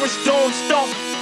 purest don't stop.